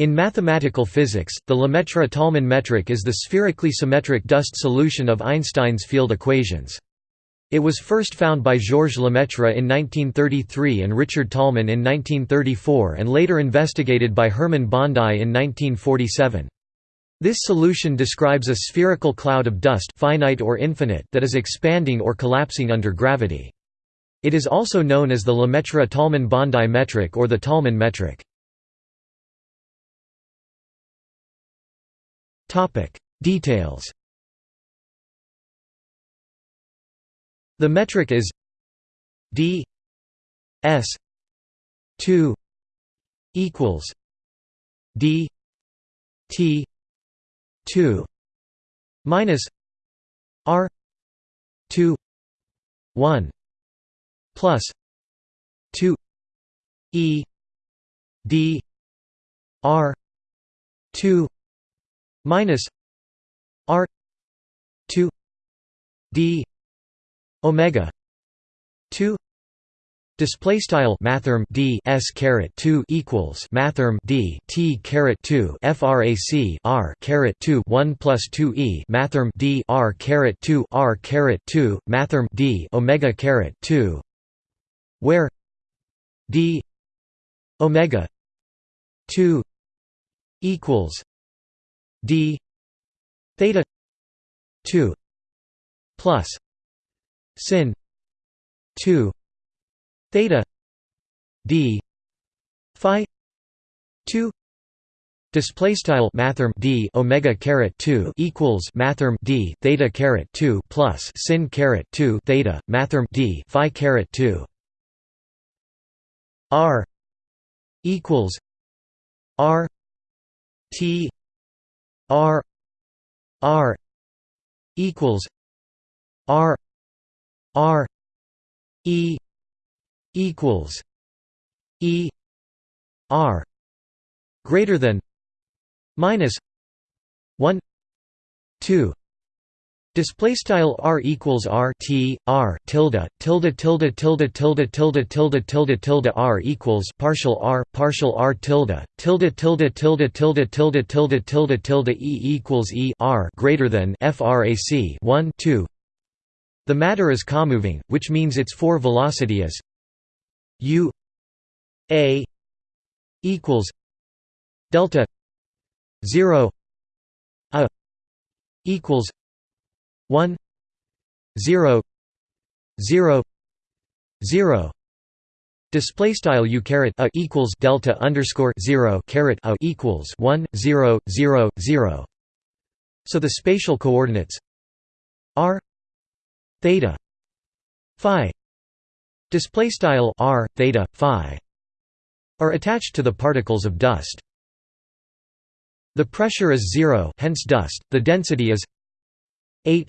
In mathematical physics, the Lemaitre-Tolman metric is the spherically symmetric dust solution of Einstein's field equations. It was first found by Georges Lemaitre in 1933 and Richard Tolman in 1934 and later investigated by Hermann Bondi in 1947. This solution describes a spherical cloud of dust finite or infinite that is expanding or collapsing under gravity. It is also known as the Lemaitre-Tolman-Bondi metric or the Tolman metric. Details. The metric is d s 2 equals d t 2 minus r 2 1 plus 2 e d r 2 minus r 2 d omega 2 Display style mathrm d s caret 2 equals mathrm d t caret 2 frac r caret 2 1 plus 2 e mathrm d r caret 2 r caret 2 mathrm d omega caret 2 where d omega 2 equals d theta 2 plus sin 2 theta d phi 2 Display style mathrm d omega caret two equals mathrm d theta caret two plus sin caret two theta mathrm d phi caret two. R equals r t r r equals r r e equals E R greater than minus one two Display style r equals r t r tilde tilde tilde tilde tilde tilde tilde tilde tilde r equals partial r partial r tilde tilde tilde tilde tilde tilde tilde tilde tilde e equals e r greater than frac 1 2. The matter is comoving, which means its four velocity is U A equals delta zero A equals one zero zero zero. Display style u caret a equals delta underscore zero caret a equals one zero zero zero. So the spatial coordinates r theta phi display style r theta phi are attached to the particles of dust. The pressure is 0 hence dust. The density is 8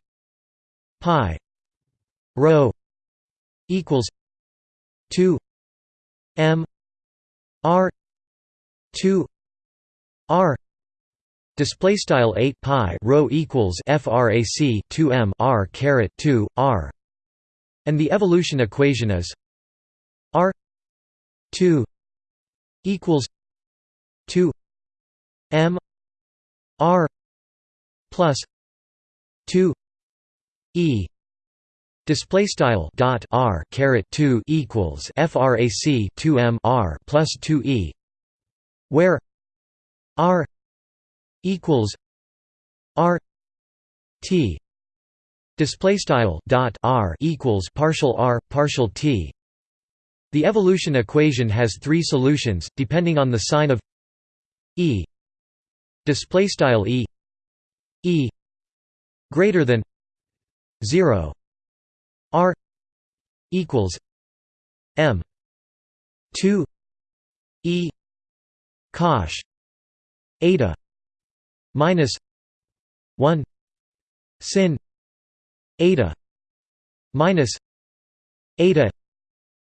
pi rho equals 2 m r 2 r display style 8 pi rho equals frac 2 m r caret 2 r. And the evolution equation is R 2 equals 2 M R plus 2 E. Display style dot r caret two equals frac two m r plus two e, where r equals r t. Display style dot r equals partial r partial t. The evolution equation has three solutions depending on the sign of e. Display style e. E. Greater than 0 r equals m 2 e cosh eta minus 1 sin eta minus eta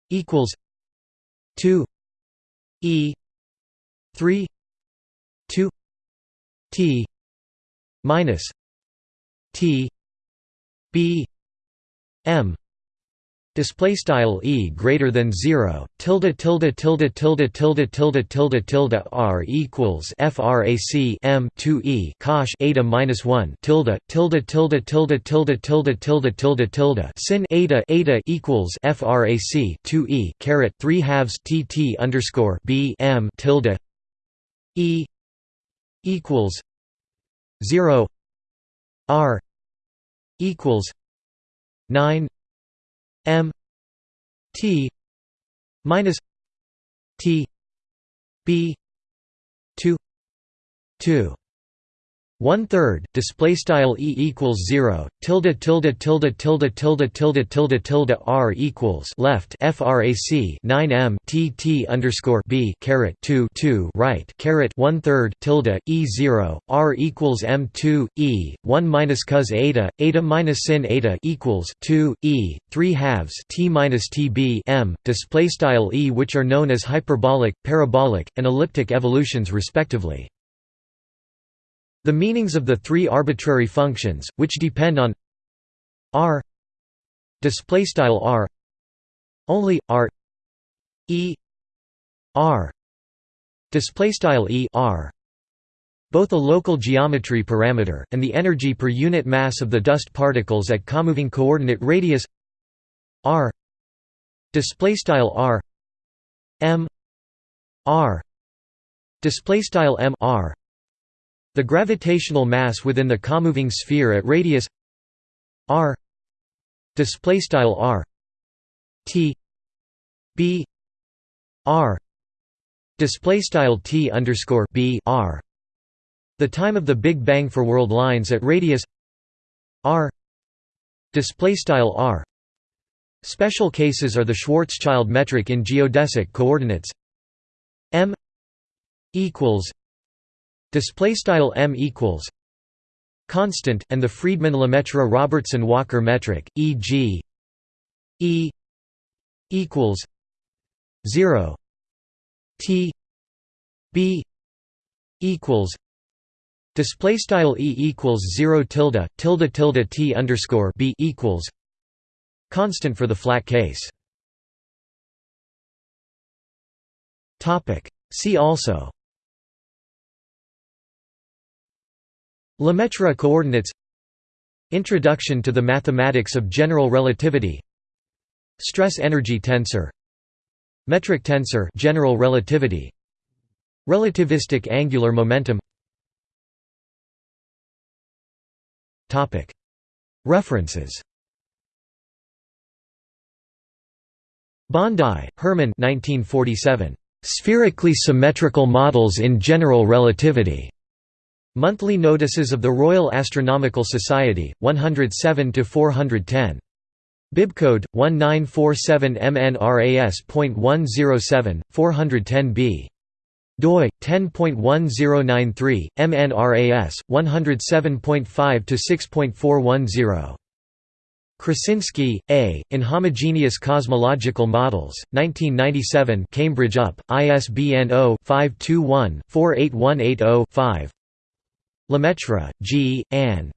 equals 2 e 3 2 t minus t b m display style e greater than 0 tilde tilde tilde tilde tilde tilde tilde tilde r equals frac m 2 e cosh eta minus 1 tilde tilde tilde tilde tilde tilde tilde tilde tilde sin eta eta equals frac 2 e caret 3 halves tt underscore b m tilde e equals 0 r equals 9 m t minus t b 2 2 one third display style e equals zero tilde tilde tilde tilde tilde tilde tilde tilde r equals left frac 9 m t t underscore b caret 2 2 right caret one third tilde e zero r equals m 2 e 1 minus cos eta eta minus sin eta equals 2 e 3 halves t minus t b m display style e which are known as hyperbolic, parabolic, and elliptic evolutions respectively. The meanings of the three arbitrary functions, which depend on r display style r only r e r display style e r. Both a local geometry parameter and the energy per unit mass of the dust particles at comoving coordinate radius r display style r m r display style m r the gravitational mass within the comoving sphere at radius r display style r t b r display style t underscore b r. The time of the Big Bang for world lines at radius r display style r. Special cases are the Schwarzschild metric in geodesic coordinates. M equals display style m equals constant and the Friedmann-Lemaitre-Robertson-Walker metric e.g. e equals 0 t b equals display style e equals 0 tilde tilde tilde t underscore b equals constant for the flat case topic see also Lemaitre coordinates. Introduction to the mathematics of general relativity. Stress energy tensor. Metric tensor general relativity. Relativistic angular momentum. Topic. References. Bondi, Hermann 1947. Spherically symmetrical models in general relativity. Monthly Notices of the Royal Astronomical Society, 107 410. Bibcode 1947 MNRAS.107 410b. doi 10.1093 MNRAS 107.5 to 6.410. Krasinski, A., Inhomogeneous Cosmological Models, 1997 Cambridge UP, ISBN 0-521-48180-5 Lemaitre, G., Anne.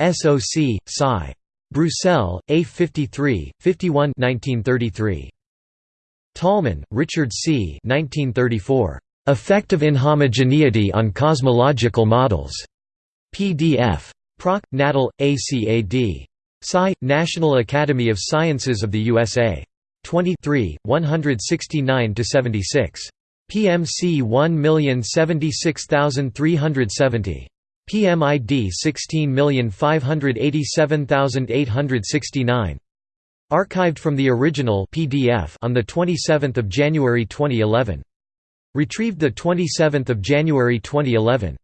SOC, Sci. Bruxelles, A53, 51 1933. Tolman, Richard C. 1934. Effect of inhomogeneity on cosmological models. PDF. Proc. Natal, ACAD. Sci. National Academy of Sciences of the USA. 23, 169–76. PMC 1076370. PMID 16587869. Archived from the original PDF on the 27th of January 2011. Retrieved the 27th of January 2011.